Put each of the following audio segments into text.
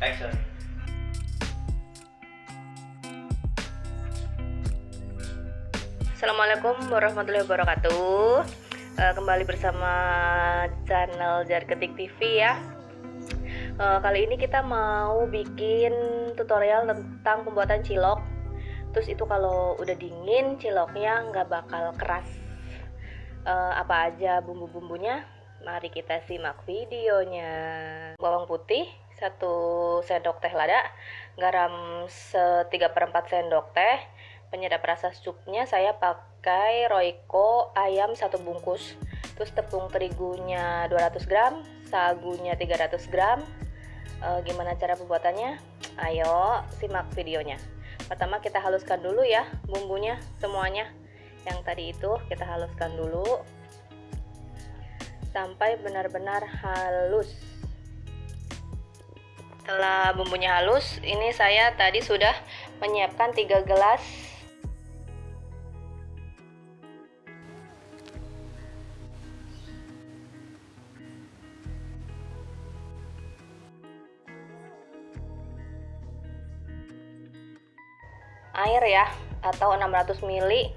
Action. Assalamualaikum warahmatullahi wabarakatuh. Eh, kembali bersama channel Jar Ketik TV ya. Eh, kali ini kita mau bikin tutorial tentang pembuatan cilok. Terus itu kalau udah dingin ciloknya nggak bakal keras. Eh, apa aja bumbu-bumbunya? Mari kita simak videonya. Bawang putih satu sendok teh lada, garam setiga per 4 sendok teh, penyedap rasa supnya saya pakai Royco ayam satu bungkus terus tepung terigunya 200 gram sagunya 300 gram. E, gimana cara pembuatannya? Ayo simak videonya. Pertama kita haluskan dulu ya bumbunya semuanya. Yang tadi itu kita haluskan dulu. Sampai benar-benar halus setelah bumbunya halus ini saya tadi sudah menyiapkan 3 gelas. Air ya atau 600 ml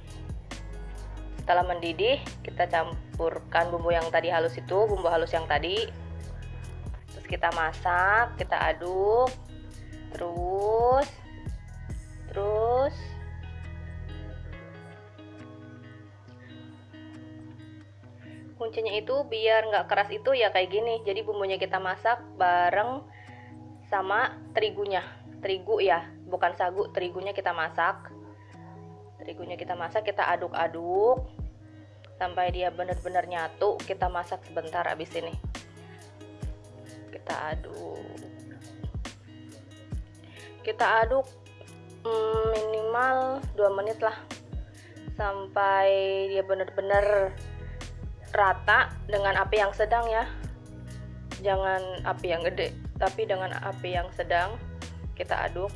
setelah mendidih kita campurkan bumbu yang tadi halus itu bumbu halus yang tadi kita masak kita aduk terus terus. Kuncinya itu biar nggak keras itu ya kayak gini. Jadi bumbunya kita masak bareng sama terigunya. Terigu ya bukan sagu terigunya kita masak. Terigunya kita masak kita aduk-aduk. Sampai dia benar-benar nyatu kita masak sebentar abis ini kita aduk. Kita aduk mm, minimal 2 menit lah. Sampai dia benar-benar rata dengan api yang sedang ya. Jangan api yang gede tapi dengan api yang sedang kita aduk.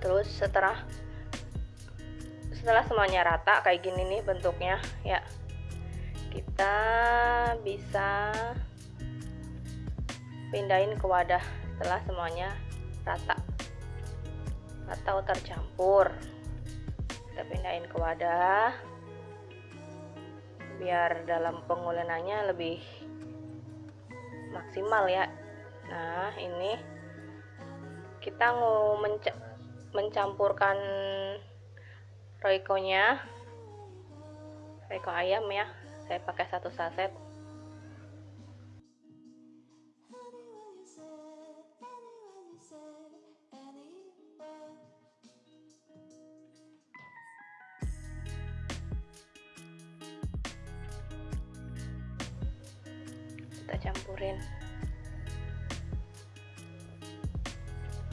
Terus setelah setelah semuanya rata kayak gini nih bentuknya ya. Kita bisa pindahin ke wadah setelah semuanya rata atau tercampur. Kita pindahin ke wadah biar dalam pengulenannya lebih maksimal ya. Nah ini kita mau menca mencampurkan royco-nya. Royco ayam ya saya pakai satu saset kita campurin.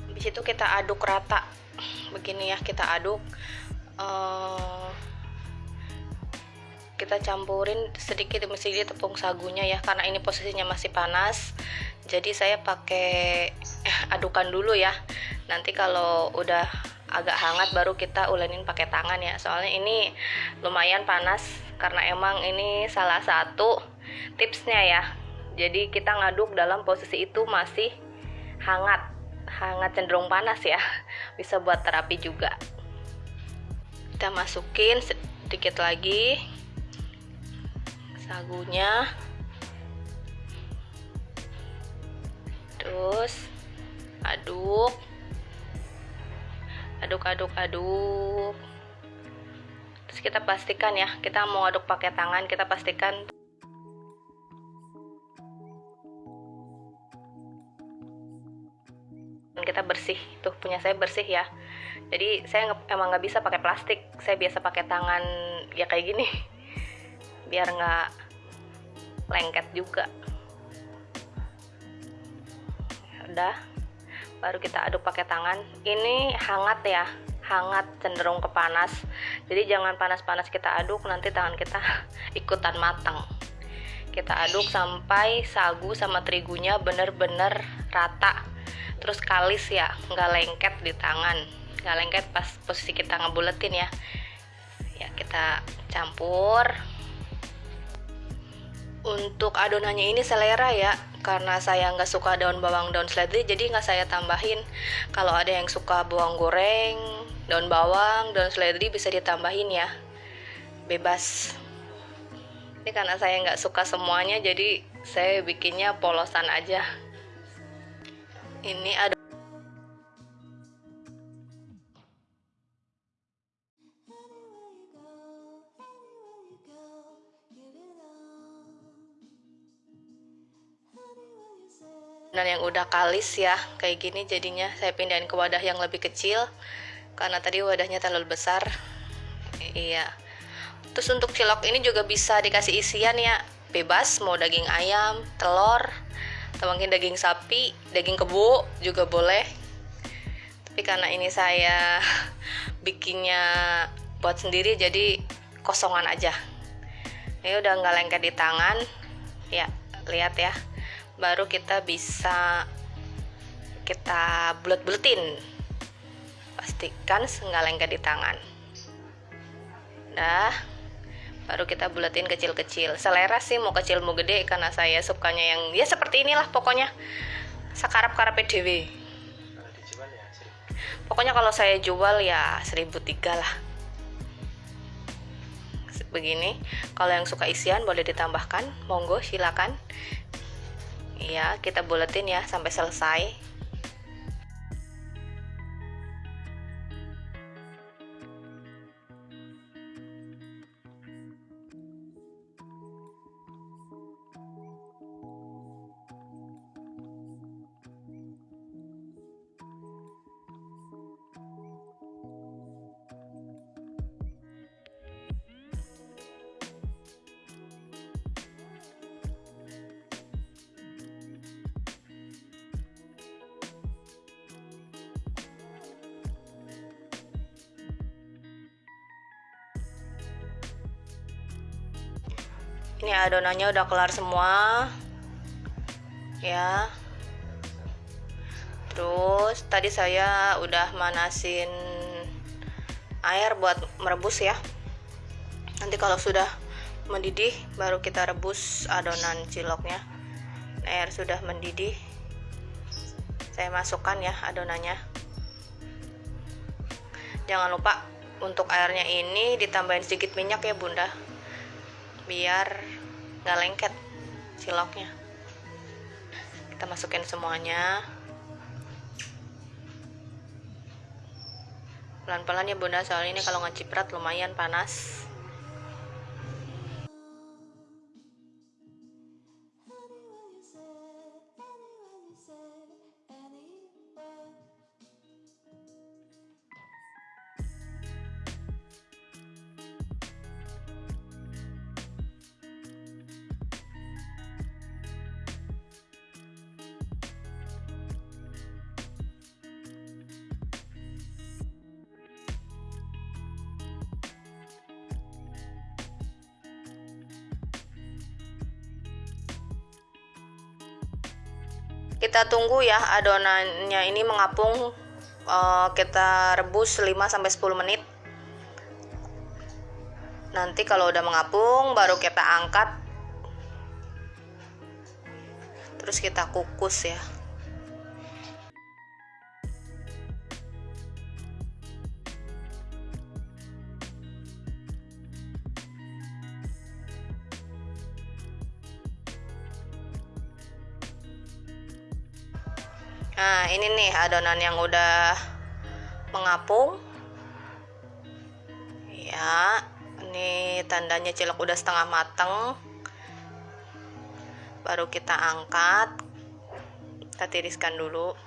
Habis itu kita aduk rata. Begini ya kita aduk. Uh, kita campurin sedikit demi sedikit tepung sagunya ya karena ini posisinya masih panas. Jadi saya pakai adukan dulu ya. Nanti kalau udah agak hangat baru kita ulenin pakai tangan ya. Soalnya ini lumayan panas karena emang ini salah satu tipsnya ya jadi kita ngaduk dalam posisi itu masih hangat. Hangat cenderung panas ya. Bisa buat terapi juga. Kita masukin sedikit lagi sagunya. Terus aduk. Aduk aduk aduk. Terus kita pastikan ya kita mau aduk pakai tangan kita pastikan bersih tuh punya saya bersih ya. Jadi saya emang nggak bisa pakai plastik saya biasa pakai tangan ya kayak gini. Biar nggak lengket juga. Udah baru kita aduk pakai tangan. Ini hangat ya hangat cenderung ke panas jadi jangan panas-panas kita aduk nanti tangan kita ikutan matang. Kita aduk sampai sagu sama terigunya bener-bener rata terus kalis ya nggak lengket di tangan. Nggak lengket pas posisi kita ngebuletin ya. Ya kita campur. Untuk adonannya ini selera ya karena saya nggak suka daun bawang daun seledri jadi nggak saya tambahin. Kalau ada yang suka bawang goreng daun bawang daun seledri bisa ditambahin ya. Bebas. Ini karena saya nggak suka semuanya jadi saya bikinnya polosan aja ini ada dan yang udah kalis ya kayak gini jadinya. Saya pindahin ke wadah yang lebih kecil karena tadi wadahnya terlalu besar. Iya. Terus untuk cilok ini juga bisa dikasih isian ya. Bebas mau daging ayam telur atau mungkin daging sapi daging kebo juga boleh. Tapi karena ini saya bikinnya buat sendiri jadi kosongan aja. Ini udah nggak lengket di tangan. Ya lihat ya. Baru kita bisa kita bulet-buletin pastikan nggak lengket di tangan. Dah baru kita buletin kecil-kecil. Selera sih mau kecil mau gede karena saya sukanya yang ya seperti inilah pokoknya. Sekarap karap PDW pokoknya kalau saya jual ya 1003 lah. Begini kalau yang suka isian boleh ditambahkan. Monggo silakan. Ya kita buletin ya sampai selesai ini adonannya udah kelar semua. Ya. Terus tadi saya udah manasin air buat merebus ya. Nanti kalau sudah mendidih baru kita rebus adonan ciloknya. Air sudah mendidih saya masukkan ya adonannya. Jangan lupa untuk airnya ini ditambahin sedikit minyak ya bunda biar nggak lengket ciloknya kita masukin semuanya. Pelan-pelan ya bunda soalnya ini kalau ngeciprat lumayan panas kita tunggu ya adonannya ini mengapung uh, kita rebus 5 sampai 10 menit. Nanti kalau udah mengapung baru kita angkat. Terus kita kukus ya nah ini nih adonan yang udah mengapung. Ya ini tandanya cilok udah setengah mateng. Baru kita angkat. Kita tiriskan dulu.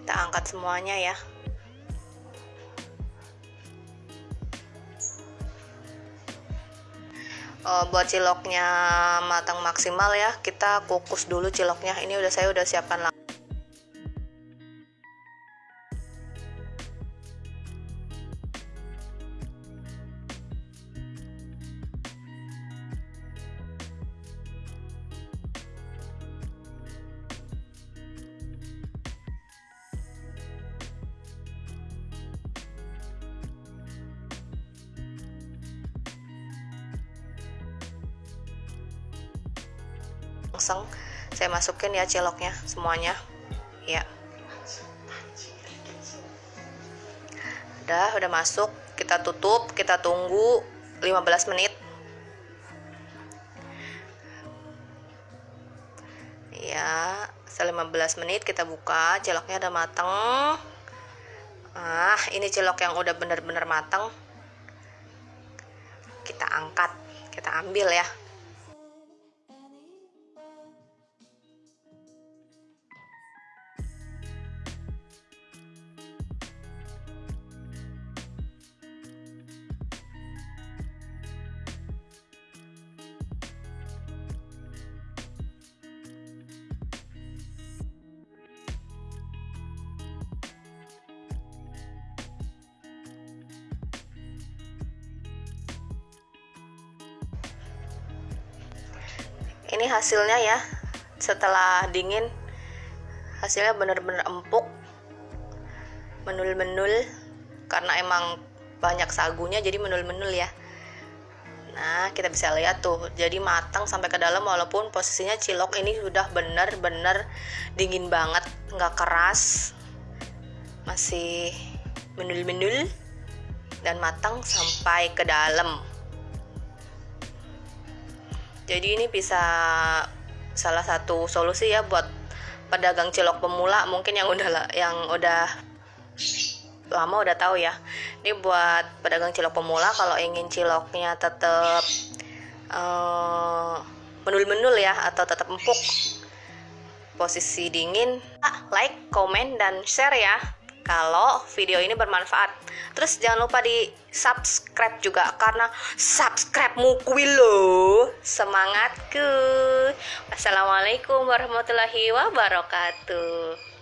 Kita angkat semuanya ya uh, buat ciloknya matang maksimal ya kita kukus dulu ciloknya. Ini udah saya udah siapkan langsung. Saya masukin ya ciloknya semuanya. Ya. Udah udah masuk. Kita tutup kita tunggu 15 menit. Ya setelah 15 menit kita buka. Ciloknya udah mateng. Ah ini cilok yang udah bener-bener mateng. Kita angkat kita ambil ya ini hasilnya ya. Setelah dingin hasilnya bener-bener empuk menul-menul karena emang banyak sagunya jadi menul-menul ya. Nah kita bisa lihat tuh jadi matang sampai ke dalam walaupun posisinya cilok. Ini sudah bener-bener dingin banget nggak keras masih menul-menul dan matang sampai ke dalam jadi ini bisa salah satu solusi ya buat pedagang cilok pemula mungkin yang udah yang udah lama udah tahu ya. Ini buat pedagang cilok pemula kalau ingin ciloknya tetap uh, menul-menul ya atau tetap empuk posisi dingin like, comment, dan share ya kalau video ini bermanfaat. Terus jangan lupa di subscribe juga karena subscribe kuwi lo. Semangatku. Assalamualaikum warahmatullahi wabarakatuh.